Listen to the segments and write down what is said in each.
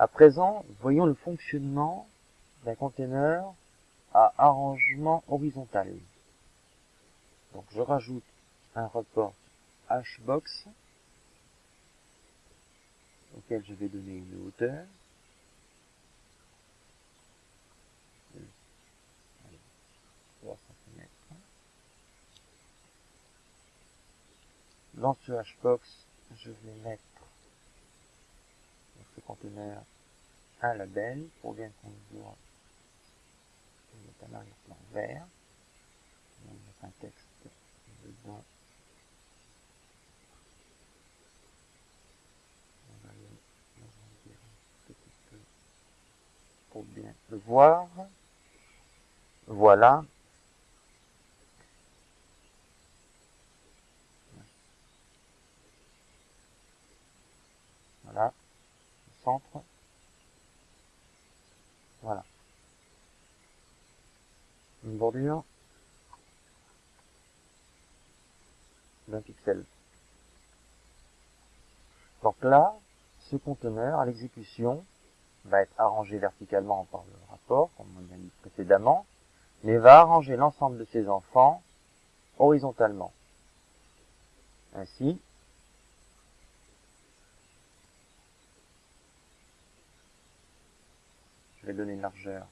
À présent, voyons le fonctionnement d'un conteneur à arrangement horizontal. Donc je rajoute un report hbox auquel je vais donner une hauteur. Dans ce hbox, je vais mettre conteneur un label pour bien qu'on voit un arrière-plan vert. On va mettre un texte dedans. On va le un petit peu pour bien le voir. Voilà. Le centre. Voilà. Une bordure d'un pixel. Donc là, ce conteneur à l'exécution va être arrangé verticalement par le rapport, comme on l'a dit précédemment, mais va arranger l'ensemble de ses enfants horizontalement. Ainsi, vais donner une largeur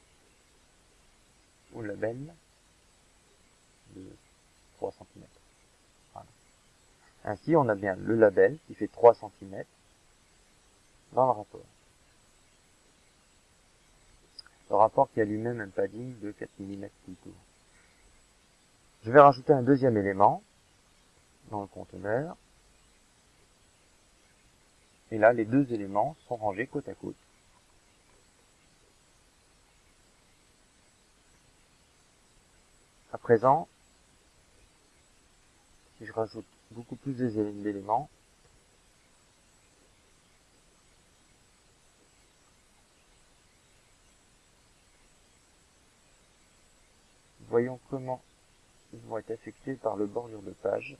au label de 3 cm. Ainsi, on a bien le label qui fait 3 cm dans le rapport. Le rapport qui a lui-même un padding de 4 mm plutôt. Je vais rajouter un deuxième élément dans le conteneur. Et là, les deux éléments sont rangés côte à côte. Présent, si je rajoute beaucoup plus d'éléments, voyons comment ils vont être affectés par le bordure de page.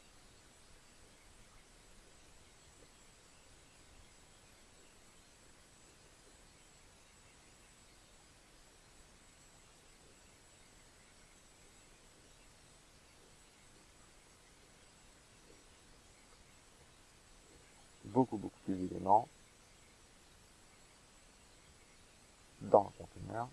Beaucoup beaucoup plus d'éléments dans le conteneur.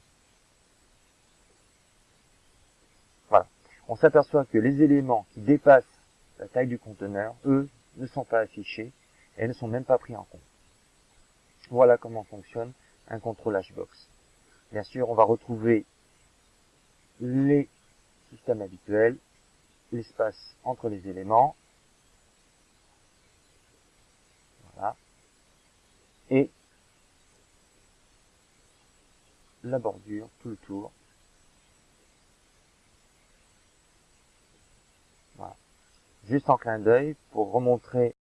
Voilà. On s'aperçoit que les éléments qui dépassent la taille du conteneur, eux, ne sont pas affichés et ne sont même pas pris en compte. Voilà comment fonctionne un contrôle Hbox. Bien sûr, on va retrouver les systèmes habituels, l'espace entre les éléments, et la bordure tout le tour. Voilà. Juste en clin d'œil pour remontrer